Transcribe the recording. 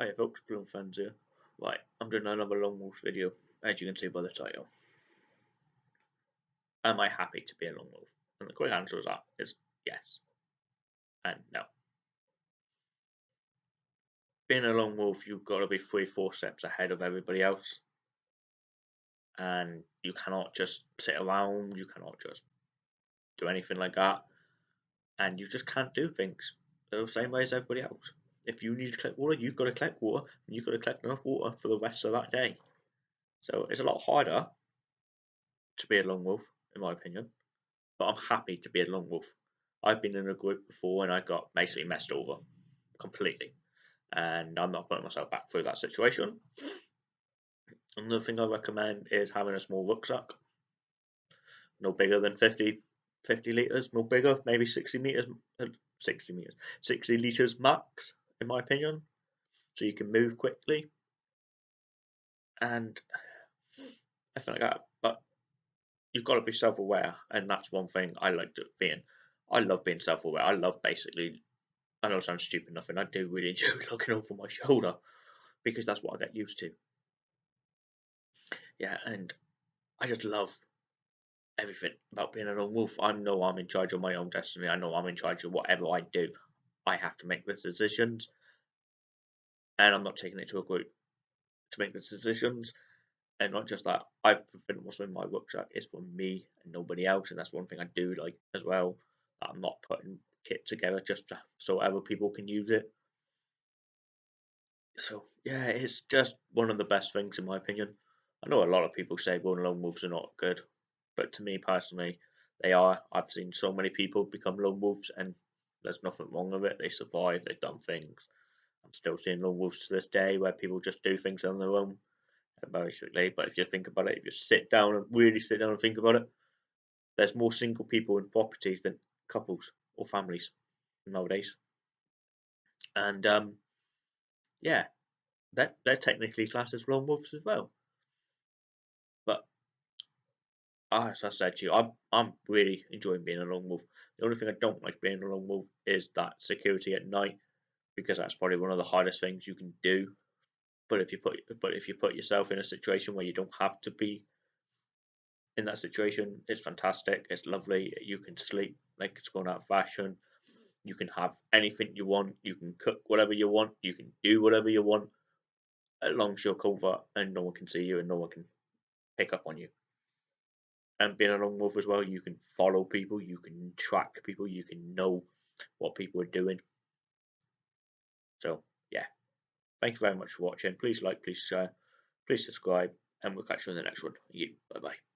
Hi folks, Bloom fans here. Right, I'm doing another Long Wolf video, as you can see by the title. Am I happy to be a Long Wolf? And the quick answer to that is yes. And no. Being a Long Wolf, you've got to be three, four steps ahead of everybody else. And you cannot just sit around, you cannot just do anything like that. And you just can't do things the same way as everybody else if you need to collect water, you've got to collect water, and you've got to collect enough water for the rest of that day. So it's a lot harder to be a lone wolf, in my opinion. But I'm happy to be a lone wolf. I've been in a group before and I got basically messed over completely. And I'm not putting myself back through that situation. Another thing I recommend is having a small rucksack. No bigger than 50, 50 litres, no bigger, maybe 60 metres, uh, 60 metres, 60 litres max in my opinion. So you can move quickly. And I feel like that. But you've got to be self aware. And that's one thing I like being. I love being self aware. I love basically, I know it sounds stupid and I do really enjoy looking over my shoulder because that's what I get used to. Yeah, and I just love everything about being a lone wolf. I know I'm in charge of my own destiny. I know I'm in charge of whatever I do. I have to make the decisions, and I'm not taking it to a group to make the decisions. And not just that, I've been also in my rucksack is for me and nobody else, and that's one thing I do like as well. I'm not putting kit together just to, so other people can use it. So yeah, it's just one of the best things in my opinion. I know a lot of people say going lone wolves are not good, but to me personally, they are. I've seen so many people become lone wolves and there's nothing wrong with it. They survive. They've done things. I'm still seeing lone wolves to this day where people just do things on their own, basically. But if you think about it, if you sit down and really sit down and think about it, there's more single people in properties than couples or families nowadays. And um, yeah, they're, they're technically classed as lone wolves as well. But as I said to you, I'm I'm really enjoying being a lone wolf. The only thing I don't like being a lone wolf is that security at night, because that's probably one of the hardest things you can do. But if you put but if you put yourself in a situation where you don't have to be in that situation, it's fantastic. It's lovely. You can sleep like it's going out of fashion. You can have anything you want. You can cook whatever you want. You can do whatever you want, as long as you're covert and no one can see you and no one can pick up on you and being a lone wolf as well, you can follow people, you can track people, you can know what people are doing. So yeah, thank you very much for watching. Please like, please share, please subscribe, and we'll catch you in the next one. You, bye bye.